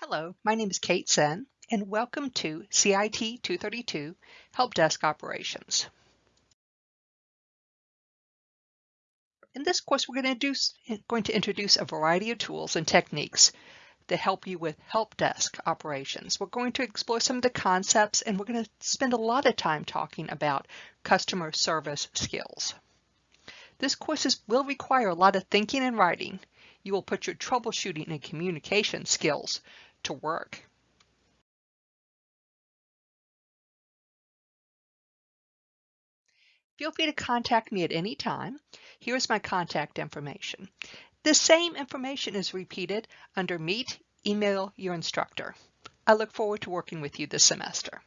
Hello, my name is Kate Sen, and welcome to CIT 232 Help Desk Operations. In this course, we're going to, do, going to introduce a variety of tools and techniques to help you with help desk operations. We're going to explore some of the concepts, and we're going to spend a lot of time talking about customer service skills. This course is, will require a lot of thinking and writing. You will put your troubleshooting and communication skills to work. Feel free to contact me at any time. Here's my contact information. The same information is repeated under Meet, Email Your Instructor. I look forward to working with you this semester.